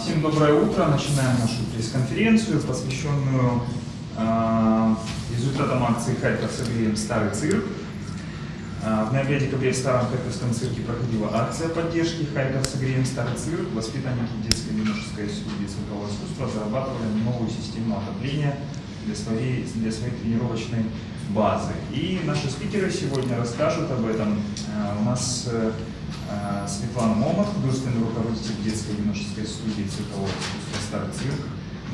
Всем доброе утро. Начинаем нашу пресс-конференцию, посвященную э, результатам акции «Харьков согреем старый цирк». Э, в ноябре-декабре в Старом Харьковском цирке проходила акция поддержки «Харьков согреем старый цирк». Воспитанники детской юношеской студии циркового искусства разрабатывали новую систему отопления для своей, для своей тренировочной базы. И наши спикеры сегодня расскажут об этом. Э, у нас э, Светлана Момот, художественный руководитель детской юношеской студии циркового искусства «Старый цирк»,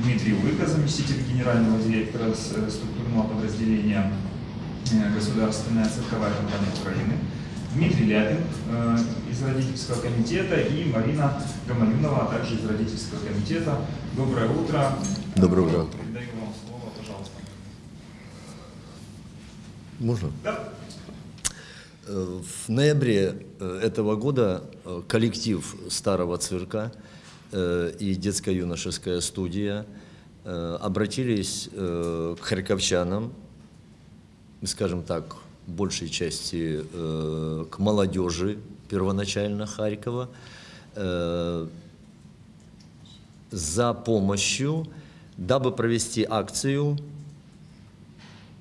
Дмитрий Лыка, заместитель генерального директора структурного подразделения Государственная цирковая компания Украины, Дмитрий Ляпин из родительского комитета и Марина Гамалюнова, а также из родительского комитета. Доброе утро. Доброе утро. Передаю вам слово, пожалуйста. Можно? Да. Э, В ноябре э, этого года э, коллектив Старого цирка и детско-юношеская студия обратились к харьковчанам, скажем так, большей части к молодежи первоначально Харькова, за помощью, дабы провести акцию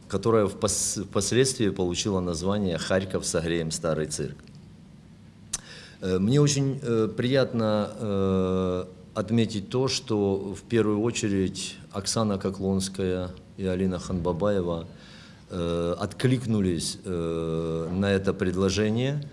которая впос- впоследствии получила название «Харьков согреем старый цирк». Э, Мне очень э, приятно э, отметить то, что в первую очередь Оксана Коклонская и Алина Ханбабаева откликнулись на это предложение.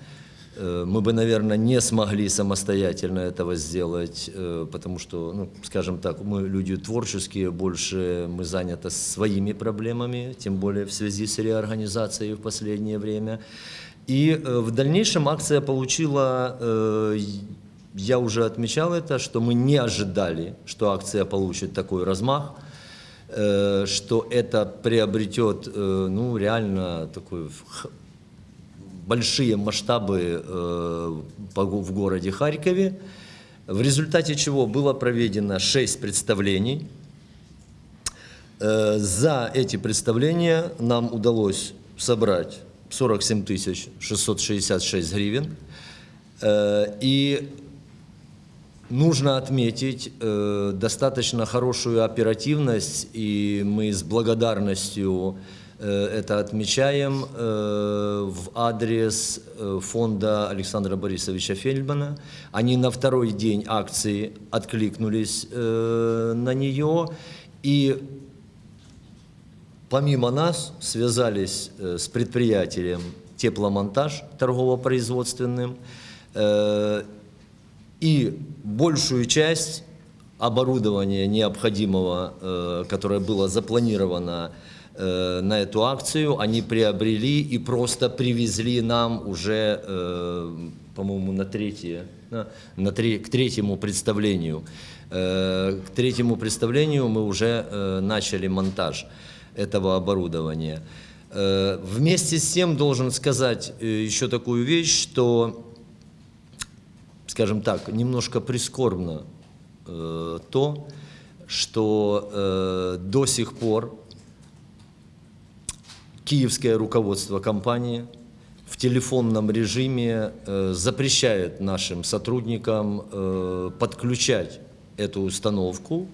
Э, Мы бы, наверное, не смогли самостоятельно этого сделать, э, потому что, ну, скажем так, мы люди творческие, больше мы заняты своими проблемами, тем более в связи с реорганизацией в последнее время. И э, в дальнейшем акция получила, я уже отмечал это, что мы не ожидали, что акция получит такой размах, что это приобретет, ну, реально такой большие масштабы э, в городе Харькове, в результате чего было проведено 6 представлений. Э, За эти представления нам удалось собрать 47 тысяч 666 гривен. Э, И нужно отметить достаточно хорошую оперативность, и мы с благодарностью это отмечаем э, в адрес э, фонда Александра Борисовича Фельдмана. Они на второй день акции откликнулись э, на нее, и помимо нас связались э, с предприятием «Тепломонтаж» торгово-производственным, э, и большую часть оборудования необходимого, э, которое было запланировано э, на эту акцию, они приобрели и просто привезли нам уже, э, по-моему, на третье, на, тре- к третьему представлению. Э, К третьему представлению мы уже э, начали монтаж этого оборудования. Э, Вместе с тем должен сказать э, еще такую вещь, что скажем так, немножко прискорбно э, то, что э, до сих пор киевское руководство компании в телефонном режиме э, запрещает нашим сотрудникам э, подключать эту установку,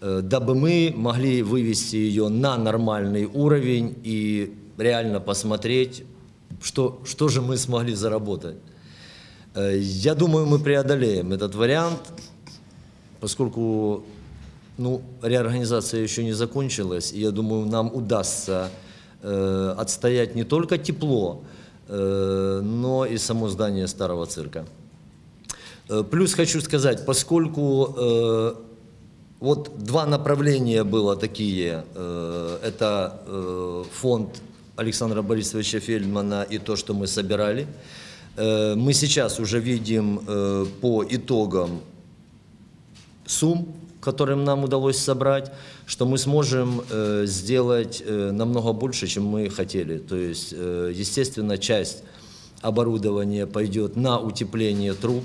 э, дабы мы могли вывести ее на нормальный уровень и реально посмотреть, что, что же мы смогли заработать. Я думаю, мы преодолеем этот вариант, поскольку ну, реорганизация еще не закончилась, и я думаю, нам удастся э, отстоять не только тепло, э, но и само здание старого цирка. Э, Плюс хочу сказать, поскольку вот два направления было такие, это фонд Александра Борисовича Фельдмана и то, что мы собирали. Мы сейчас уже видим по итогам сумм, которым нам удалось собрать, что мы сможем э, сделать э, намного больше, чем мы хотели. То есть, э, естественно, часть оборудования пойдет на утепление труб,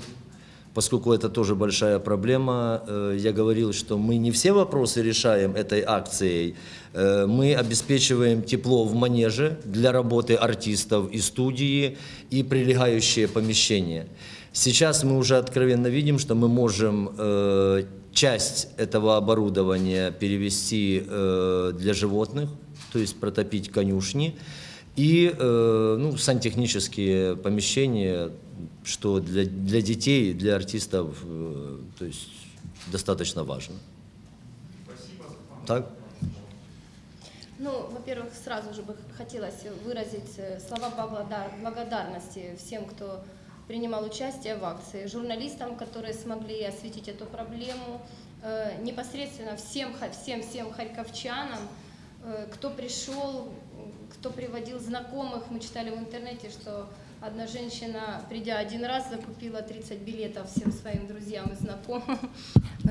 поскольку это тоже большая проблема. Э, Я говорил, что мы не все вопросы решаем этой акцией. Э, Мы обеспечиваем тепло в манеже для работы артистов и студии, и прилегающие помещения. Сейчас мы уже откровенно видим, что мы можем э, часть этого оборудования перевести э, для животных, то есть протопить конюшни, и э, ну, сантехнические помещения, что для, для детей, для артистов э, то есть достаточно важно. Так? Ну, во-первых, сразу же бы хотелось выразить э, слова благодар- благодарности всем, кто принимал участие в акции, журналистам, которые смогли осветить эту проблему, э, непосредственно всем, всем, всем харьковчанам, э, кто пришел, кто приводил знакомых. Мы читали в интернете, что одна женщина, придя один раз, закупила 30 билетов всем своим друзьям и знакомым.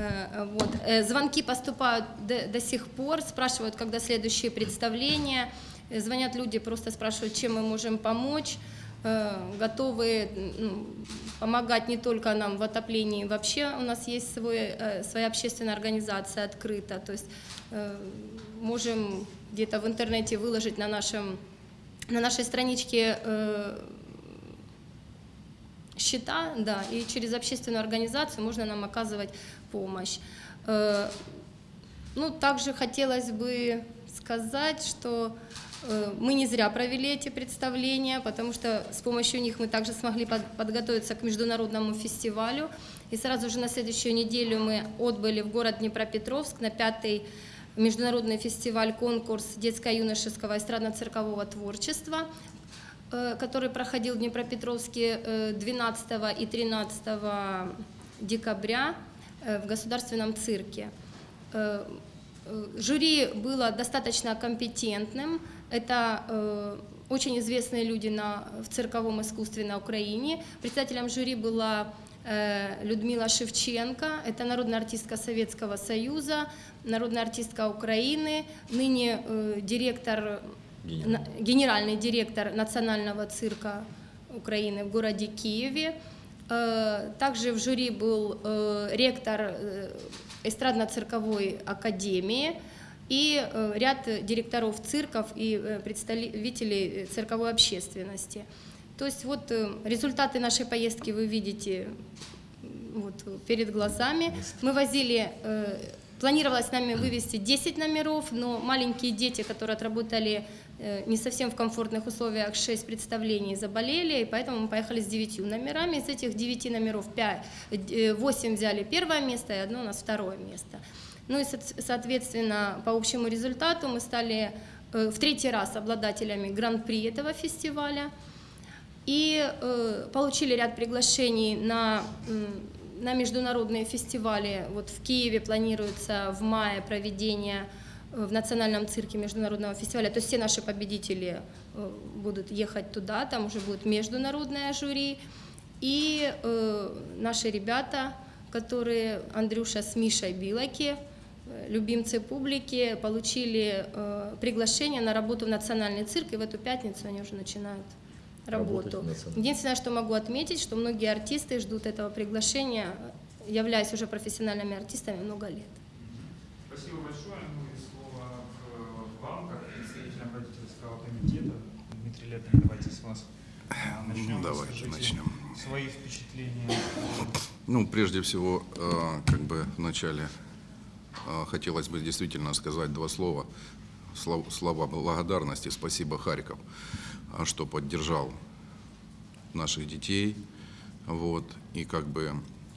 Э, Вот. Звонки поступают до, до сих пор, спрашивают, когда следующие представления. Звонят люди, просто спрашивают, чем мы можем помочь. Э, Готовы ну, помогать не только нам в отоплении, вообще у нас есть свой, э, своя общественная организация открыта. То есть э, можем где-то в интернете выложить на, нашем, на нашей страничке счета, да, и через общественную организацию можно нам оказывать помощь. Ну, также хотелось бы сказать, что мы не зря провели эти представления, потому что с помощью них мы также смогли под- подготовиться к международному фестивалю. И сразу же на следующую неделю мы отбыли в город Днепропетровск на пятый международный фестиваль-конкурс детско-юношеского эстрадно-циркового творчества, э, который проходил в Днепропетровске э, 12 и 13 декабря э, в Государственном цирке. Э, Жюри было достаточно компетентным. Это э, очень известные люди на, в цирковом искусстве на Украине. Председателем жюри была э, Людмила Шевченко, это народная артистка Советского Союза, народная артистка Украины, ныне директор, генеральный директор Национального цирка Украины в городе Киеве. Э, Также в жюри был э, ректор э, эстрадно-цирковой академии и ряд директоров цирков и представителей цирковой общественности. То есть вот результаты нашей поездки вы видите вот, перед глазами. Мы возили, планировалось нами вывести 10 номеров, но маленькие дети, которые отработали не совсем в комфортных условиях 6 представлений, заболели, и поэтому мы поехали с 9 номерами. Из этих 9 номеров 5, 8 взяли первое место, и одно у нас второе место. Ну и, со- соответственно, по общему результату мы стали э, в третий раз обладателями гран-при этого фестиваля и э, получили ряд приглашений на, на международные фестивали. Вот в Киеве планируется в мае проведение э, в Национальном цирке международного фестиваля. То есть все наши победители э, будут ехать туда, там уже будет международное жюри. И э, наши ребята, которые Андрюша с Мишей Билаки, э, любимцы публики, получили э, приглашение на работу в Национальный цирк, и в эту пятницу они уже начинают работу. Единственное, что могу отметить, что многие артисты ждут этого приглашения, являясь уже профессиональными артистами много лет. Спасибо большое. Ну и слово к вам, как представителям родительского комитета. Лепин, давайте с вас а, начнем. Давайте Расскажите начнем. Свои впечатления. Ну, прежде всего, э, как бы вначале э, хотелось бы действительно сказать два слова. Слов- Слова благодарности. Спасибо, Харьков, что поддержал наших детей. Вот. И как бы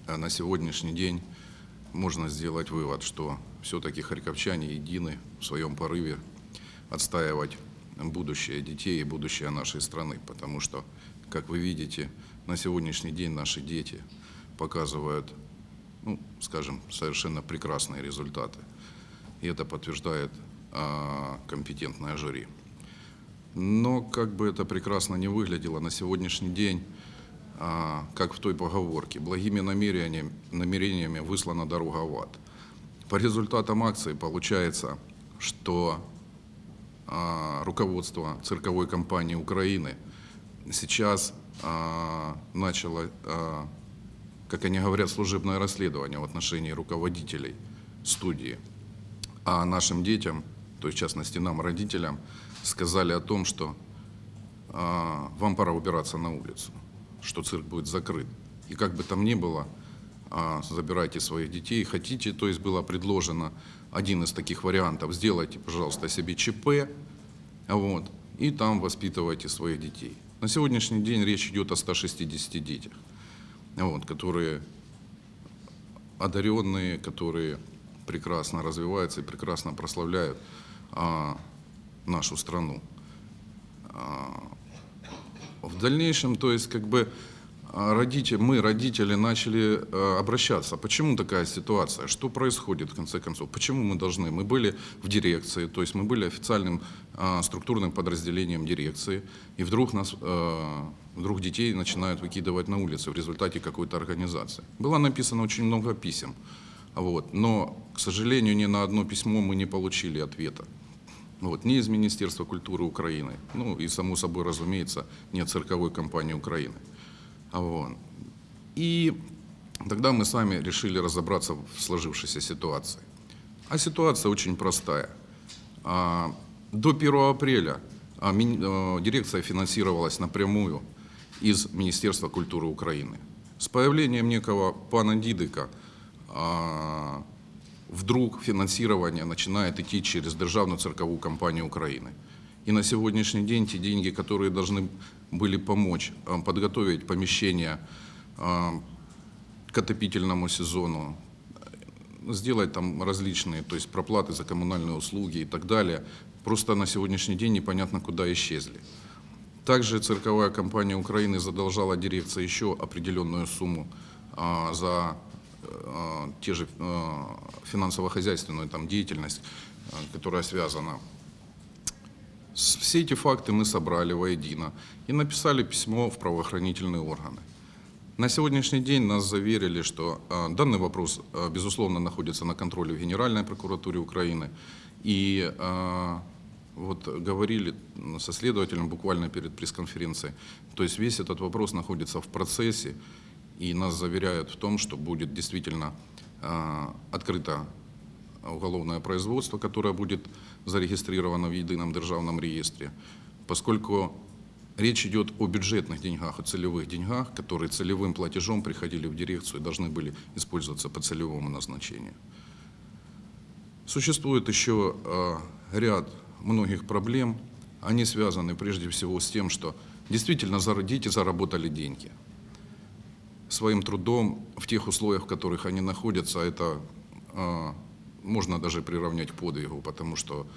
э, на сегодняшний день можно сделать вывод, что все-таки харьковчане едины в своем порыве отстаивать будущее детей и будущее нашей страны. Потому что, как вы видите, на сегодняшний день наши дети показывают, ну, скажем, совершенно прекрасные результаты. И это подтверждает а, компетентное жюри. Но как бы это прекрасно не выглядело, на сегодняшний день, а, как в той поговорке, благими намерениями, намерениями выслана дорога в ад. По результатам акции получается, что руководство цирковой компании Украины сейчас а, начало, а, как они говорят, служебное расследование в отношении руководителей студии. А нашим детям, то есть в частности нам, родителям, сказали о том, что а, вам пора убираться на улицу, что цирк будет закрыт. И как бы там ни было, а, забирайте своих детей. Хотите, то есть было предложено один из таких вариантов, сделайте, пожалуйста, себе ЧП, вот, и там воспитывайте своих детей. На сегодняшний день речь идет о 160 детях, вот, которые одаренные, которые прекрасно развиваются и прекрасно прославляют а, нашу страну. А, в дальнейшем, то есть, как бы а, родители, мы, родители, начали а, обращаться. Почему такая ситуация? Что происходит, в конце концов? Почему мы должны? Мы были в дирекции, то есть мы были официальным а, структурным подразделением дирекции, и вдруг нас, а, вдруг детей начинают выкидывать на улицы в результате какой-то организации. Было написано очень много писем, вот, но, к сожалению, ни на одно письмо мы не получили ответа. Вот, не из Министерства культуры Украины, ну и, само собой, разумеется, не от цирковой компании Украины. А Вот. И тогда мы сами решили разобраться в сложившейся ситуации. А ситуация очень простая. А, До 1 апреля а, э, дирекция финансировалась напрямую из Министерства культуры Украины. С появлением некого пана Дидыка а, вдруг финансирование начинает идти через Державную цирковую компанию Украины. И на сегодняшний день те деньги, которые должны были помочь а, подготовить помещение а, к отопительному сезону, э, сделать там различные, то есть проплаты за коммунальные услуги и так далее, просто на сегодняшний день непонятно куда исчезли. Также цирковая компания Украины задолжала дирекции еще определенную сумму за те же финансово-хозяйственную там, деятельность, которая связана. Все эти факты мы собрали воедино и написали письмо в правоохранительные органы. На сегодняшний день нас заверили, что а, данный вопрос, а, безусловно, находится на контроле в Генеральной прокуратуре Украины. И а, вот говорили со следователем буквально перед пресс-конференцией, то есть весь этот вопрос находится в процессе, и нас заверяют в том, что будет действительно открыто уголовное производство, которое будет зарегистрировано в едином державном реестре, поскольку речь идет о бюджетных деньгах, о целевых деньгах, которые целевым платежом приходили в дирекцию и должны были использоваться по целевому назначению. Существует еще э, ряд многих проблем. Они связаны прежде всего с тем, что действительно дети заработали деньги. Своим трудом в тех условиях, в которых они находятся, это э, можно даже приравнять подвигу, потому что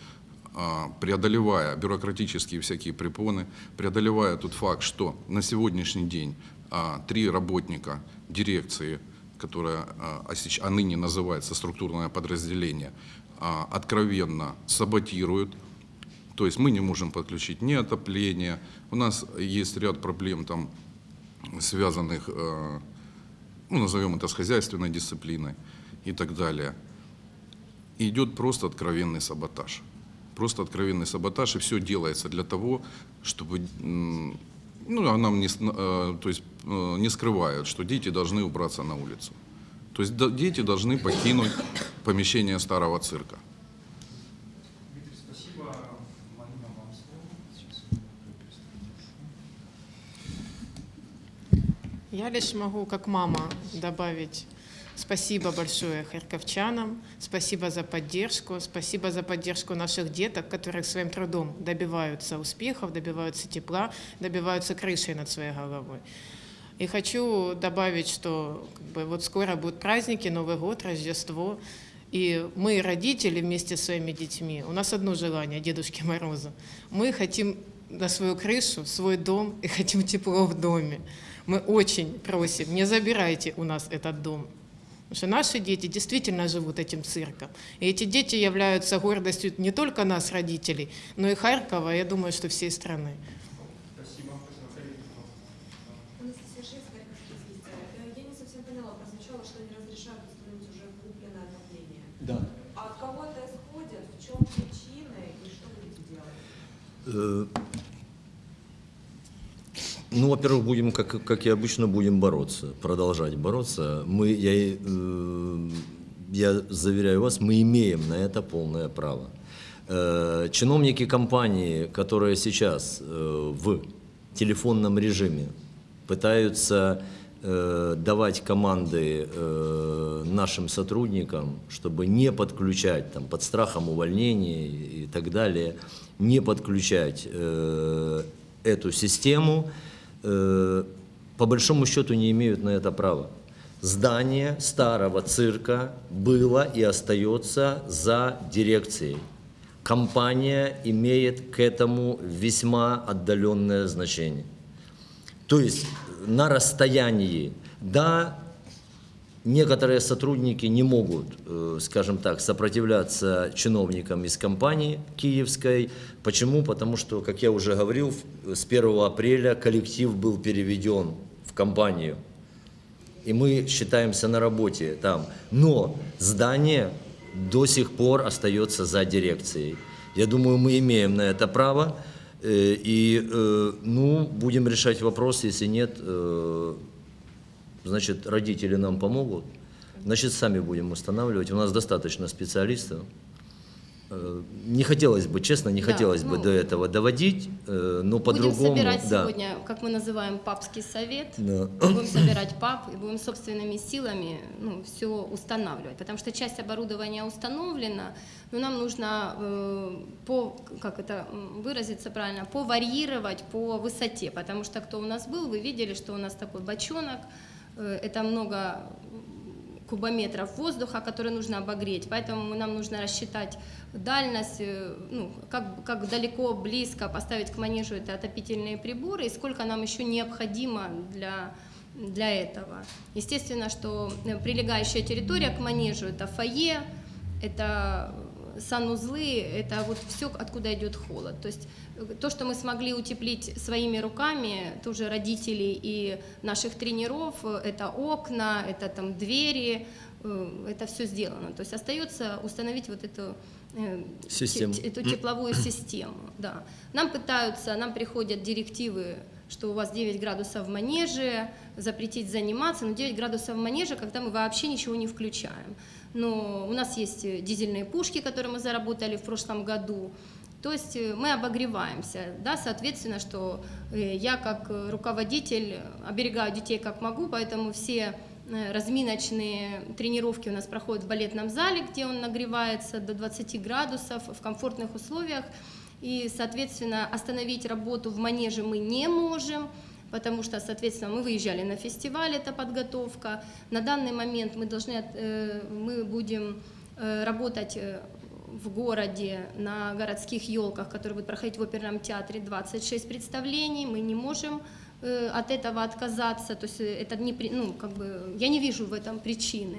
а, преодолевая бюрократические всякие препоны, преодолевая тот факт, что на сегодняшний день а, три работника дирекции, которая а, а ныне называется структурное подразделение, откровенно саботируют. То есть мы не можем подключить ни отопление, у нас есть ряд проблем там, связанных, ну, назовем это, с хозяйственной дисциплиной и так далее. И идет просто откровенный саботаж. Просто откровенный саботаж, и все делается для того, чтобы, ну, а нам не, с- э, то есть, э, не скрывают, что дети должны убраться на улицу. То есть дети должны покинуть помещение старого цирка. Я лишь могу, как мама, добавить спасибо большое харьковчанам, спасибо за поддержку, спасибо за поддержку наших деток, которые своим трудом добиваются успехов, добиваются тепла, добиваются крыши над своей головой. И хочу добавить, что как бы, вот скоро будут праздники, Новый год, Рождество. И мы, родители, вместе со своими детьми, у нас одно желание, Дедушки Мороза. Мы хотим на свою крышу, свой дом и хотим тепло в доме. Мы очень просим, не забирайте у нас этот дом. Потому что наши дети действительно живут этим цирком. И эти дети являются гордостью не только нас, родителей, но и Харькова, я думаю, что всей страны. Э, Я не совсем поняла, прозвучало, что они разрешают установить уже купленное отопление. Да. А от кого это исходит, в чем причины и что будете делать? Ну, во-первых, будем, как, как и обычно, будем бороться, продолжать бороться. Мы, я, э, я заверяю вас, мы имеем на это полное право. Э, Чиновники компании, которые сейчас э, в телефонном режиме пытаются э, давать команды э, нашим сотрудникам, чтобы не подключать там, под страхом увольнения и так далее, не подключать э, эту систему, э, по большому счету не имеют на это права. Здание старого цирка было и остается за дирекцией. Компания имеет к этому весьма отдаленное значение. То есть на расстоянии, да, некоторые сотрудники не могут, э, скажем так, сопротивляться чиновникам из компании киевской. Почему? Потому что, как я уже говорил, с 1 апреля коллектив был переведен в компанию. И мы считаемся на работе там. Но здание до сих пор остается за дирекцией. Я думаю, мы имеем на это право. Э, И, э, ну, будем решать вопрос. Если нет, значит, родители нам помогут. Значит, сами будем устанавливать. У нас достаточно специалистов. Э, Не хотелось бы, честно, не Да, хотелось бы ну, до этого доводить, э, но Будем по-другому. собирать да. сегодня, как мы называем, папский совет. Да. Будем собирать пап и будем собственными силами ну, все устанавливать. Потому что часть оборудования установлена, но нам нужно э, по, как это выразиться правильно, поварьировать по высоте. Потому что кто у нас был, вы видели, что у нас такой бочонок, это много кубометров воздуха, который нужно обогреть. Поэтому нам нужно рассчитать дальность, э, ну, как, как далеко, близко поставить к манежу это отопительные приборы и сколько нам еще необходимо для, для этого. Естественно, что э, прилегающая территория к манежу – это фойе, это санузлы, это вот все, откуда идет холод. То есть э, то, что мы смогли утеплить своими руками, тоже родителей и наших тренеров, это окна, это там двери, э, это все сделано. То есть остается установить вот эту э, Систему. те- эту тепловую систему. Да. Нам пытаются, нам приходят директивы, что у вас 9 градусов в манеже, запретить заниматься, но 9 градусов в манеже, когда мы вообще ничего не включаем. Но у нас есть э, дизельные пушки, которые мы заработали в прошлом году. То есть э, мы обогреваемся, да, соответственно, что э, я как руководитель оберегаю детей как могу, поэтому все разминочные тренировки у нас проходят в балетном зале, где он нагревается до 20 градусов в комфортных условиях. И, соответственно, остановить работу в манеже мы не можем, потому что, соответственно, мы выезжали на фестиваль, это подготовка. На данный момент мы должны, э, мы будем э, работать э, в городе на городских елках, которые будут проходить в оперном театре, 26 представлений. Мы не можем от этого отказаться, то есть это не, ну, как бы, я не вижу в этом причины.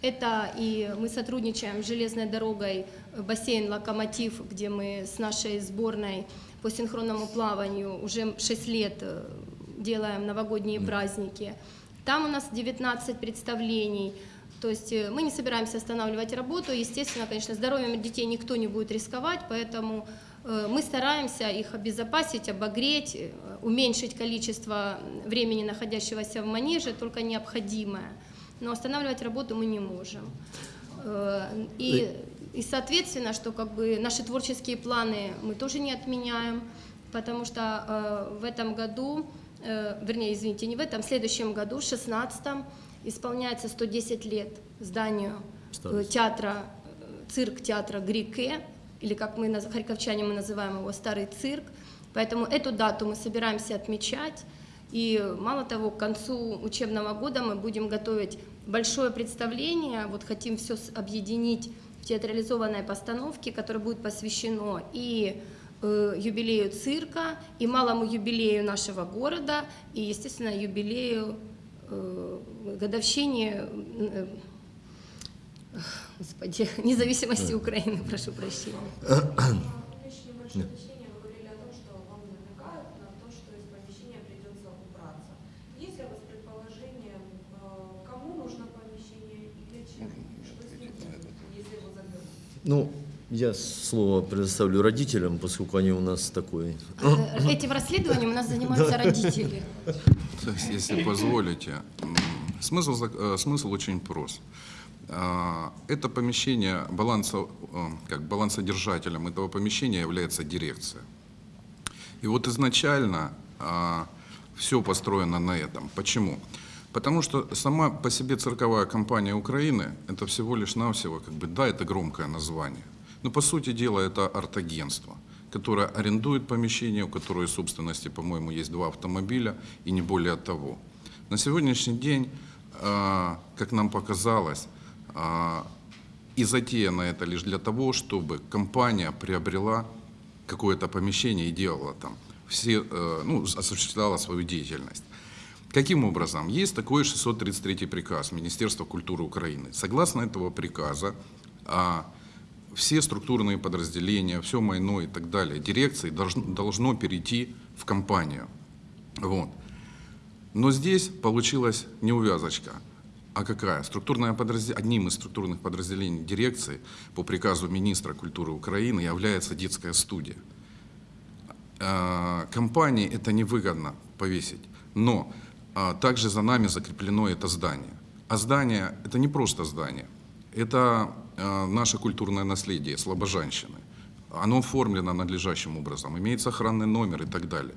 Это и мы сотрудничаем с железной дорогой бассейн «Локомотив», где мы с нашей сборной по синхронному плаванию уже 6 лет делаем новогодние праздники. Там у нас 19 представлений. То есть э, мы не собираемся останавливать работу. Естественно, конечно, здоровьем детей никто не будет рисковать, поэтому э, мы стараемся их обезопасить, обогреть, э, уменьшить количество времени, находящегося в манеже, только необходимое. Но останавливать работу мы не можем. И, и соответственно, что как бы наши творческие планы мы тоже не отменяем, потому что в этом году, э, вернее, извините, не в этом, в следующем году, в 16 исполняется 110 лет зданию э, театра, э, цирк театра Грике, или как мы, харьковчане, мы называем его Старый цирк. Поэтому эту дату мы собираемся отмечать. И мало того, к концу учебного года мы будем готовить большое представление, вот хотим все объединить в театрализованной постановке, которое будет посвящено и юбилею цирка, и малому юбилею нашего города, и, естественно, юбилею э, годовщине э, Господи, независимости Украины, прошу прощения. Э? Ну, я слово предоставлю родителям, поскольку они у нас такой. Э, Этим расследованием у нас занимаются родители. Если позволите, смысл, э, смысл очень прост. А, Это помещение, баланса, э, как балансодержателем этого помещения является дирекция. И вот изначально все построено на этом. Почему? Потому что сама по себе цирковая компания Украины – это всего лишь навсего, как бы, да, это громкое название. Но по сути дела это арт-агентство, которое арендует помещение, у которой собственности, по-моему, есть два автомобиля и не более того. На сегодняшний день, а, как нам показалось, а, и затеяно это лишь для того, чтобы компания приобрела какое-то помещение и делала там, все, э, ну, осуществляла свою деятельность. Каким образом? Есть такой 633 приказ Министерства культуры Украины. Согласно этого приказа, а, все структурные подразделения, все майно и так далее, дирекции должно, должно перейти в компанию. Вот. Но здесь получилась неувязочка. А какая? Структурное подразде- Одним из структурных подразделений дирекции по приказу министра культуры Украины является детская студия. А, Компании это невыгодно повесить, но а, также за нами закреплено это здание. А здание это не просто здание, это а, наше культурное наследие Слобожанщины. Оно оформлено надлежащим образом, имеется охранный номер и так далее.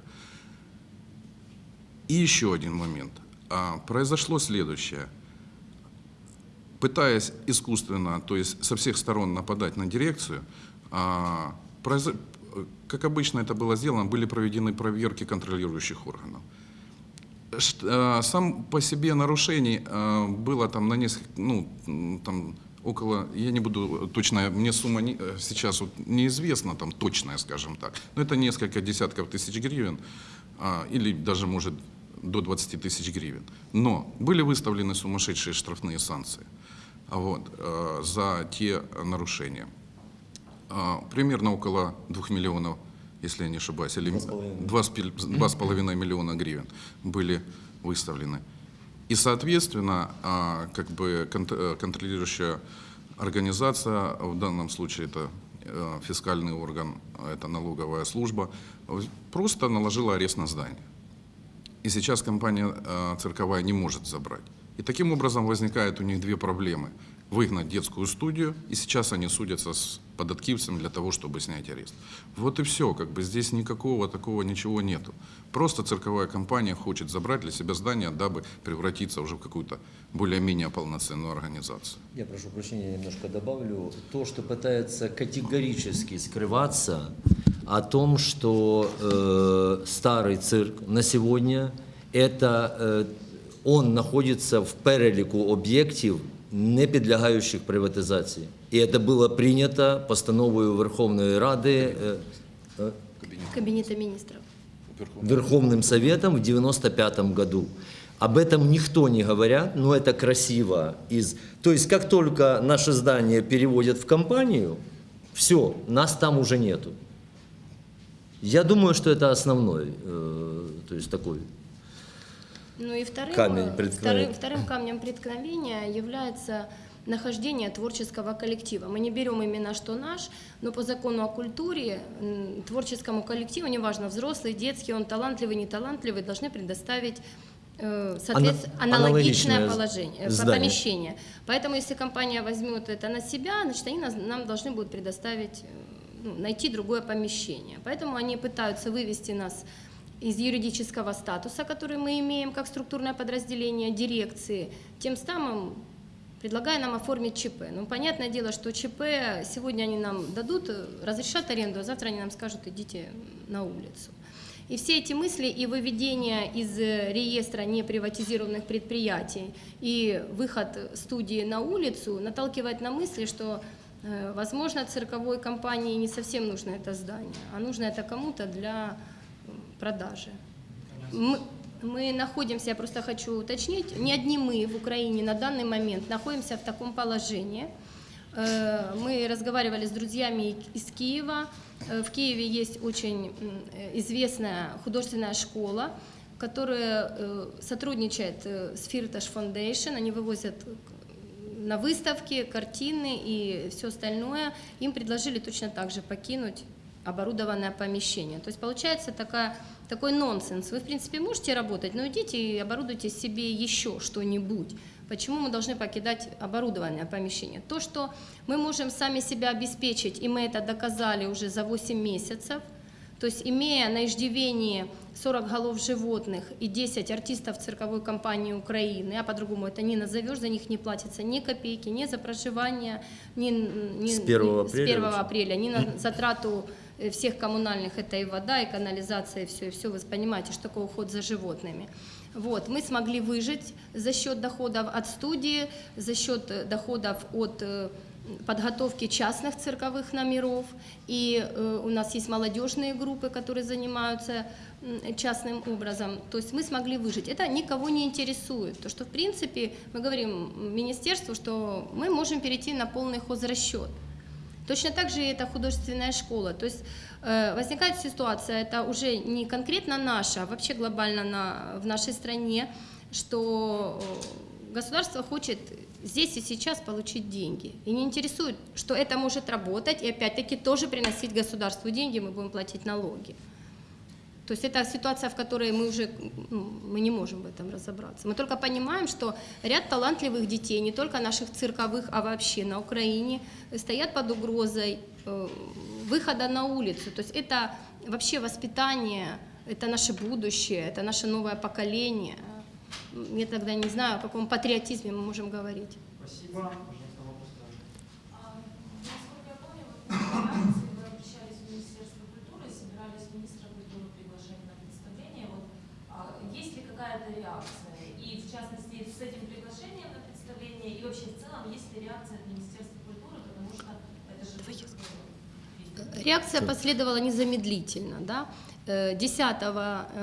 И еще один момент. А, Произошло следующее. Пытаясь искусственно, то есть со всех сторон нападать на дирекцию, а, произо- как обычно это было сделано, были проведены проверки контролирующих органов. Э, Сам по себе нарушений э, было там на несколько, ну, там около, я не буду точно, мне сумма не- э, сейчас вот неизвестна, там точная, скажем так, но это несколько десятков тысяч гривен, а, или даже, может, до 20 тысяч гривен. Но были выставлены сумасшедшие штрафные санкции а вот, э, за те нарушения. А, Примерно около 2 миллионов, если я не ошибаюсь, или 2,5 миллиона гривен были выставлены. И, соответственно, а, как бы э, контролирующая организация, в данном случае это э, фискальный орган, это налоговая служба, просто наложила арест на здание. И сейчас компания э, цирковая не может забрать. И таким образом возникают у них две проблемы Выгнать детскую студию, и сейчас они судятся с податкивцем для того, чтобы снять арест. Вот и все, как бы здесь никакого такого ничего нету. Просто цирковая компания хочет забрать для себя здание, дабы превратиться уже в какую-то более-менее полноценную организацию. Я прошу прощения, немножко добавлю. То, что пытается категорически скрываться о том, что э, старый цирк на сегодня, это э, он находится в переліку об'єктів, не підлягаючих приватизації. І це було прийнято постановою Верховної Ради е, е, Кабинета министров. Верховным Советом в 95 году. Об этом никто не говорят, но это красиво. Из... То есть, как только наше здание переводят в компанию, все, нас там уже нету. Я думаю, что это основной, э, то есть такой. ну и вторым, Камень э, вторым, вторым камнем преткновения является нахождение творческого коллектива. Мы не берем именно что наш, но по закону о культуре творческому коллективу, неважно, взрослый, детский, он талантливый, не талантливый, должны предоставить э, соответ- Ана- аналогичное аналогичное положение, э, здание. помещение. Поэтому если компания возьмет это на себя, значит, они нам должны будут предоставить, ну, найти другое помещение. Поэтому они пытаются вывести нас из юридического статуса, который мы имеем как структурное подразделение дирекции, тем самым предлагая нам оформить ЧП. Ну, понятное дело, что ЧП сегодня они нам дадут, разрешат аренду, а завтра они нам скажут, идите на улицу. И все эти мысли и выведение из реестра неприватизированных предприятий и выход студии на улицу наталкивает на мысли, что, э, возможно, цирковой компании не совсем нужно это здание, а нужно это кому-то для продажи. Мы, мы находимся, я просто хочу уточнить, не одни мы в Украине на данный момент находимся в таком положении. Э, Мы разговаривали с друзьями из Киева. Э, В Киеве есть очень известная художественная школа, которая э, сотрудничает с Firtash Foundation. Они вывозят на выставки, картины и все остальное. Им предложили точно так же покинуть оборудованное помещение. То есть получается такая, такой нонсенс. Вы, в принципе, можете работать, но идите и оборудуйте себе еще что-нибудь. Почему мы должны покидать оборудованное помещение? То, что мы можем сами себя обеспечить, и мы это доказали уже за 8 месяцев, То есть, имея на иждивении 40 голов животных и 10 артистов цирковой компании Украины, а по-другому это не назовешь, за них не платится ни копейки, ни за проживание, ни, ни- С 1 ни- апреля с 1 уже. апреля, ни на затрату всех коммунальных, это и вода, и канализация, и все, и все, вы понимаете, что такое уход за животными. Вот, мы смогли выжить за счет доходов от студии, за счет э, доходов от э, подготовки частных цирковых номеров. И э, у нас есть молодежные группы, которые занимаются частным образом. То есть мы смогли выжить. Это никого не интересует. То, что в принципе мы говорим министерству, что мы можем перейти на полный хозрасчет. Точно так же и это художественная школа. То есть э, возникает ситуация, это уже не конкретно наша, а вообще глобально на, в нашей стране, что э, государство хочет здесь и сейчас получить деньги. И не интересует, что это может работать и опять-таки тоже приносить государству деньги, мы будем платить налоги. То есть это ситуация, в которой мы уже ну, мы не можем в этом разобраться. Мы только понимаем, что ряд талантливых детей, не только наших цирковых, а вообще на Украине, стоят под угрозой э, выхода на улицу. То есть это вообще воспитание, это наше будущее, это наше новое поколение. Я тогда не знаю, о каком патриотизме мы можем говорить. Спасибо. Пожалуйста, вопрос дальше. А, Насколько я помню, вот на этой акции вы обращались в Министерство культуры, собирались министра культуры приглашать на представление. Вот, а, есть ли какая-то реакция? И в частности, с этим приглашением на представление, и вообще в целом, есть ли реакция от Министерства культуры, потому что это же... тоже, Реакция последовала незамедлительно. Да? Э, 10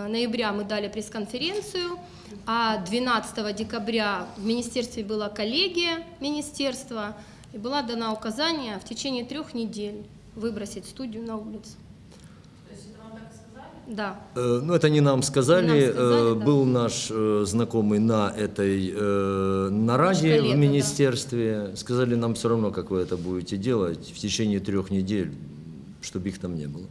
ноября мы дали пресс-конференцию, а 12 декабря в министерстве была коллегия министерства, и была дана указание в течение трех недель выбросить студию на улицу. То есть это вам так и сказали? Да. Э, Ну, это не нам сказали. Не нам сказали, Э, да. Был наш э, знакомый на этой э, нараде в да. министерстве. Сказали, нам все равно, как вы это будете делать в течение трех недель, чтобы их там не было.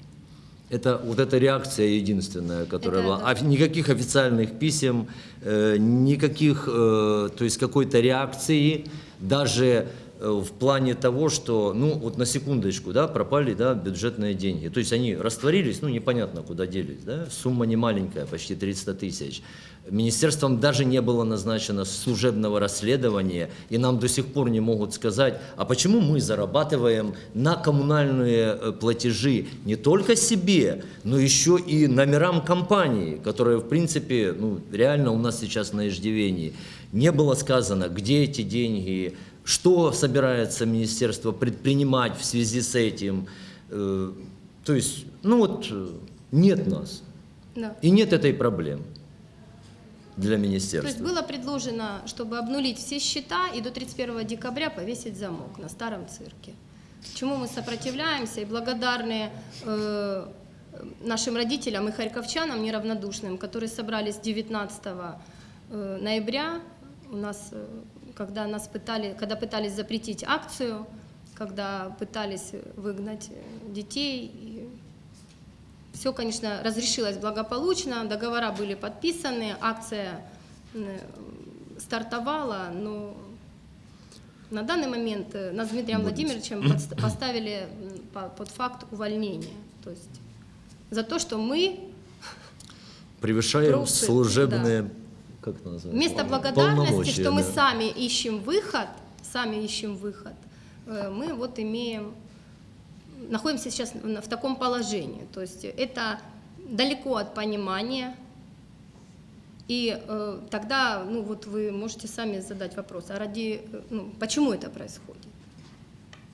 Это вот эта реакция единственная, которая Это была. да. А никаких официальных писем, э, никаких, э, то есть какой-то реакции, даже в плане того, что, ну вот на секундочку, да, пропали, да, бюджетные деньги. То есть они растворились, ну непонятно куда делись, да, сумма не маленькая, почти 300 тысяч. Министерством даже не было назначено служебного расследования, и нам до сих пор не могут сказать, а почему мы зарабатываем на коммунальные э, платежи не только себе, но еще и номерам компании, которые, в принципе, ну, реально у нас сейчас на иждивении. Не было сказано, где эти деньги, что собирается министерство предпринимать в связи с этим. Э, То есть, ну вот, э, нет нас. да. И нет этой проблемы для То есть министерства. было предложено, чтобы обнулить все счета и до 31 декабря повесить замок на старом цирке. Чему мы сопротивляемся и благодарны э, нашим родителям и харьковчанам неравнодушным, которые собрались 19 э, ноября, у нас, когда нас пытали, когда пытались запретить акцию, когда пытались выгнать э, детей, и все, конечно, разрешилось благополучно, договора были подписаны, акция стартовала, но на данный момент э, нас с Дмитрием Владимировичем поставили под факт увольнения. То есть за то, что мы Превышаем Просто, служебные, как это называется? вместо благодарности, что мы да. сами ищем выход, сами ищем выход, э, мы вот имеем, находимся сейчас в таком положении. То есть это далеко от понимания. И э, тогда, ну вот вы можете сами задать вопрос, а ради, э, ну, почему это происходит?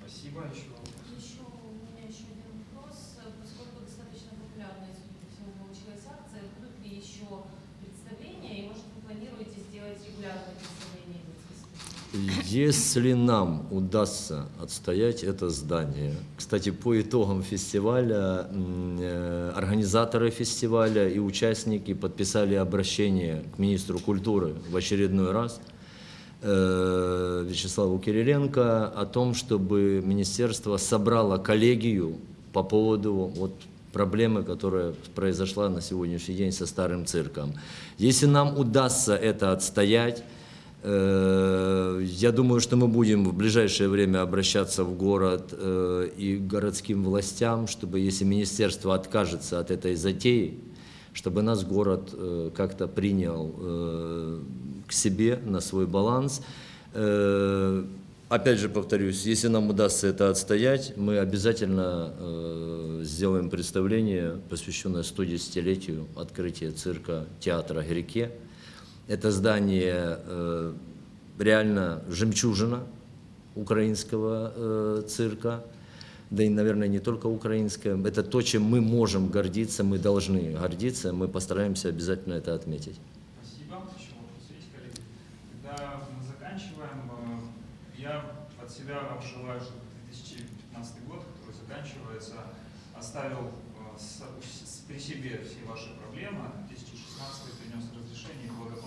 Спасибо. Еще у меня еще один вопрос. Поскольку достаточно популярная, судя по всему, получилась акция, будут ли еще представления, и, может, вы планируете сделать регулярное представление детской студии? Если нам удастся отстоять это здание, кстати, по итогам фестиваля э, организаторы фестиваля и участники подписали обращение к министру культуры в очередной раз э, Вячеславу Кириленко о том, чтобы министерство собрало коллегию по поводу вот проблемы, которая произошла на сегодняшний день со старым цирком. Если нам удастся это отстоять, Я думаю, что мы будем в ближайшее время обращаться в город э, и городским властям, чтобы, если министерство откажется от этой затеи, чтобы нас город э, как-то принял э, к себе на свой баланс. Э, Опять же повторюсь, если нам удастся это отстоять, мы обязательно э, сделаем представление, посвященное 110-летию открытия цирка театра Греке. Это здание э, реально жемчужина украинского э, цирка, да и, наверное, не только украинского. Это то, чем мы можем гордиться, мы должны гордиться, мы постараемся обязательно это отметить. Спасибо. Еще вопрос есть, коллеги? Когда мы заканчиваем, э, я от себя вам желаю, чтобы 2015 год, который заканчивается, оставил при себе все ваши проблемы, а 2016 принес разрешение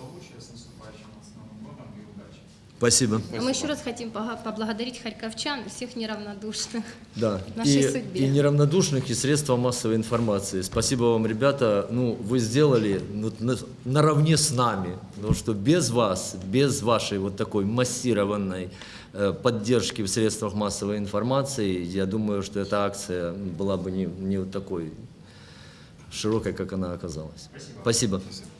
и благополучие с наступающим вас Новым годом и удачи. Спасибо. А мы еще раз хотим поблагодарить харьковчан и всех неравнодушных. Да. нашей и, судьбе. и неравнодушных, и средства массовой информации. Спасибо вам, ребята. Ну, вы сделали ну, на- наравне с нами. Потому что без вас, без вашей вот такой массированной э, поддержки в средствах массовой информации, я думаю, что эта акция была бы не, не вот такой широкой, как она оказалась. Спасибо. Спасибо. Спасибо.